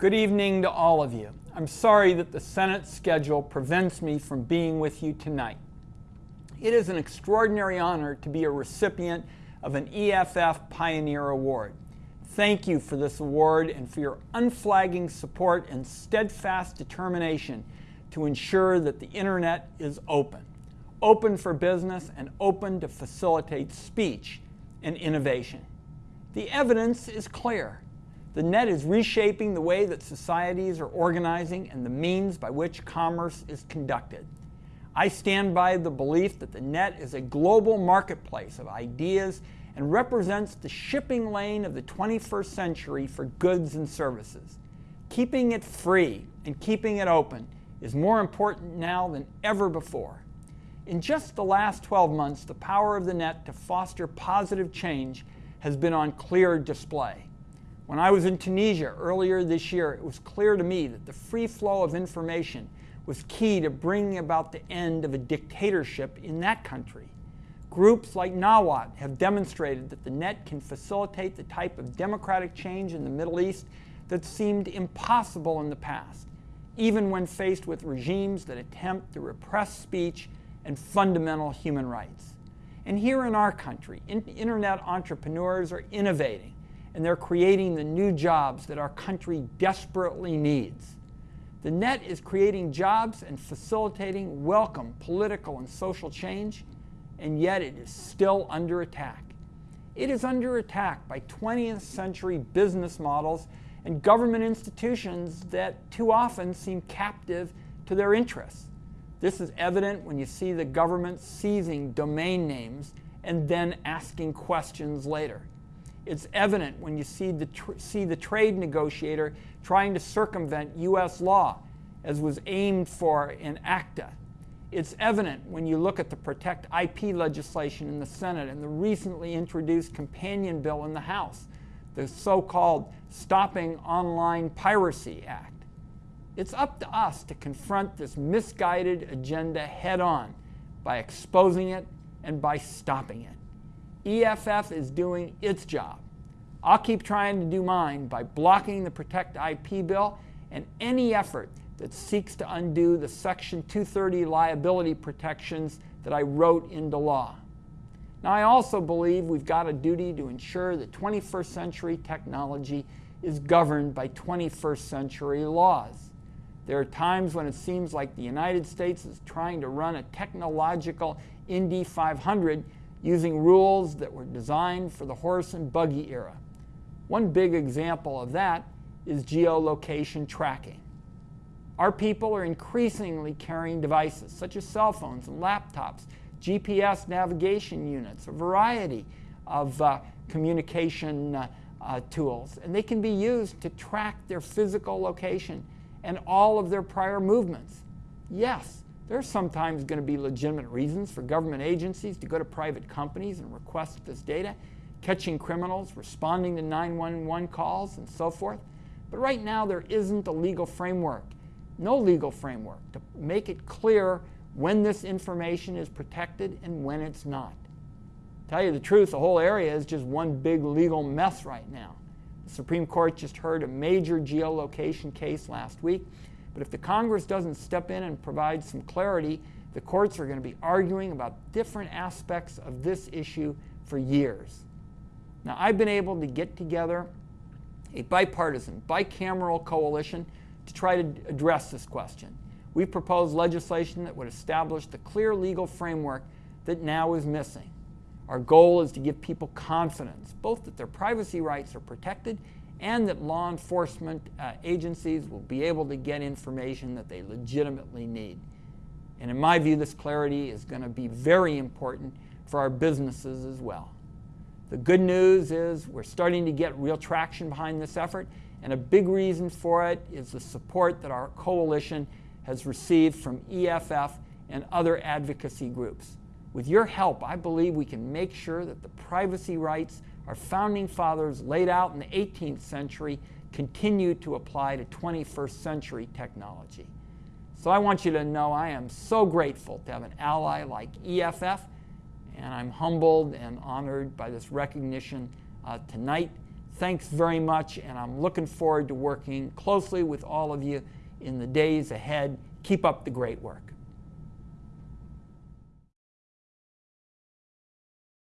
Good evening to all of you. I'm sorry that the Senate schedule prevents me from being with you tonight. It is an extraordinary honor to be a recipient of an EFF Pioneer Award. Thank you for this award and for your unflagging support and steadfast determination to ensure that the Internet is open. Open for business and open to facilitate speech and innovation. The evidence is clear. The net is reshaping the way that societies are organizing and the means by which commerce is conducted. I stand by the belief that the net is a global marketplace of ideas and represents the shipping lane of the 21st century for goods and services. Keeping it free and keeping it open is more important now than ever before. In just the last 12 months, the power of the net to foster positive change has been on clear display. When I was in Tunisia earlier this year, it was clear to me that the free flow of information was key to bringing about the end of a dictatorship in that country. Groups like Nawaat have demonstrated that the net can facilitate the type of democratic change in the Middle East that seemed impossible in the past, even when faced with regimes that attempt to repress speech and fundamental human rights. And here in our country, internet entrepreneurs are innovating and they're creating the new jobs that our country desperately needs. The net is creating jobs and facilitating welcome political and social change, and yet it is still under attack. It is under attack by 20th century business models and government institutions that too often seem captive to their interests. This is evident when you see the government seizing domain names and then asking questions later. It's evident when you see the, see the trade negotiator trying to circumvent U.S. law, as was aimed for in ACTA. It's evident when you look at the Protect IP legislation in the Senate and the recently introduced companion bill in the House, the so called Stopping Online Piracy Act. It's up to us to confront this misguided agenda head on by exposing it and by stopping it. EFF is doing its job. I'll keep trying to do mine by blocking the Protect IP bill and any effort that seeks to undo the Section 230 liability protections that I wrote into law. Now, I also believe we've got a duty to ensure that 21st century technology is governed by 21st century laws. There are times when it seems like the United States is trying to run a technological Indy 500 using rules that were designed for the horse and buggy era. One big example of that is geolocation tracking. Our people are increasingly carrying devices such as cell phones and laptops, GPS navigation units, a variety of uh, communication uh, uh, tools, and they can be used to track their physical location and all of their prior movements. Yes, there are sometimes going to be legitimate reasons for government agencies to go to private companies and request this data, catching criminals, responding to 911 calls, and so forth. But right now, there isn't a legal framework, no legal framework to make it clear when this information is protected and when it's not. Tell you the truth, the whole area is just one big legal mess right now. The Supreme Court just heard a major geolocation case last week. But if the Congress doesn't step in and provide some clarity, the courts are going to be arguing about different aspects of this issue for years. Now, I've been able to get together a bipartisan, bicameral coalition to try to address this question. We've proposed legislation that would establish the clear legal framework that now is missing. Our goal is to give people confidence, both that their privacy rights are protected and that law enforcement uh, agencies will be able to get information that they legitimately need. And in my view, this clarity is going to be very important for our businesses as well. The good news is we're starting to get real traction behind this effort, and a big reason for it is the support that our coalition has received from EFF and other advocacy groups. With your help, I believe we can make sure that the privacy rights our founding fathers laid out in the 18th century continue to apply to 21st century technology. So I want you to know I am so grateful to have an ally like EFF, and I'm humbled and honored by this recognition uh, tonight. thanks very much, and I'm looking forward to working closely with all of you in the days ahead. Keep up the great work.